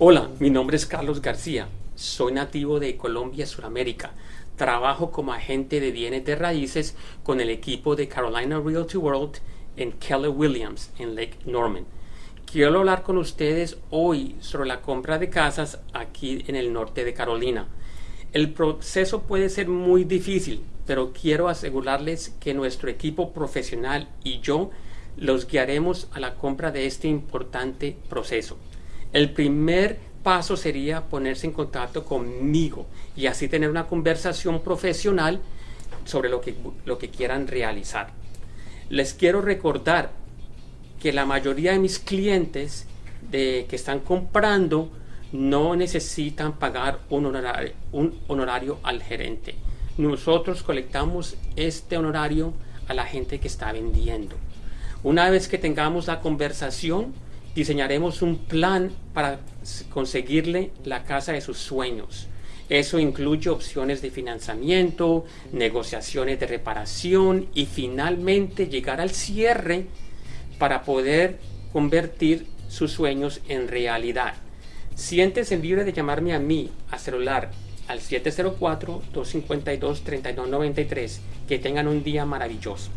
Hola, mi nombre es Carlos García. Soy nativo de Colombia, Sudamérica. Trabajo como agente de bienes de raíces con el equipo de Carolina Realty World en Keller Williams, en Lake Norman. Quiero hablar con ustedes hoy sobre la compra de casas aquí en el norte de Carolina. El proceso puede ser muy difícil, pero quiero asegurarles que nuestro equipo profesional y yo los guiaremos a la compra de este importante proceso. El primer paso sería ponerse en contacto conmigo y así tener una conversación profesional sobre lo que, lo que quieran realizar. Les quiero recordar que la mayoría de mis clientes de, que están comprando no necesitan pagar un honorario, un honorario al gerente. Nosotros colectamos este honorario a la gente que está vendiendo. Una vez que tengamos la conversación, diseñaremos un plan para conseguirle la casa de sus sueños. Eso incluye opciones de financiamiento, negociaciones de reparación y finalmente llegar al cierre para poder convertir sus sueños en realidad. Siéntese libre de llamarme a mí a celular al 704-252-3293. Que tengan un día maravilloso.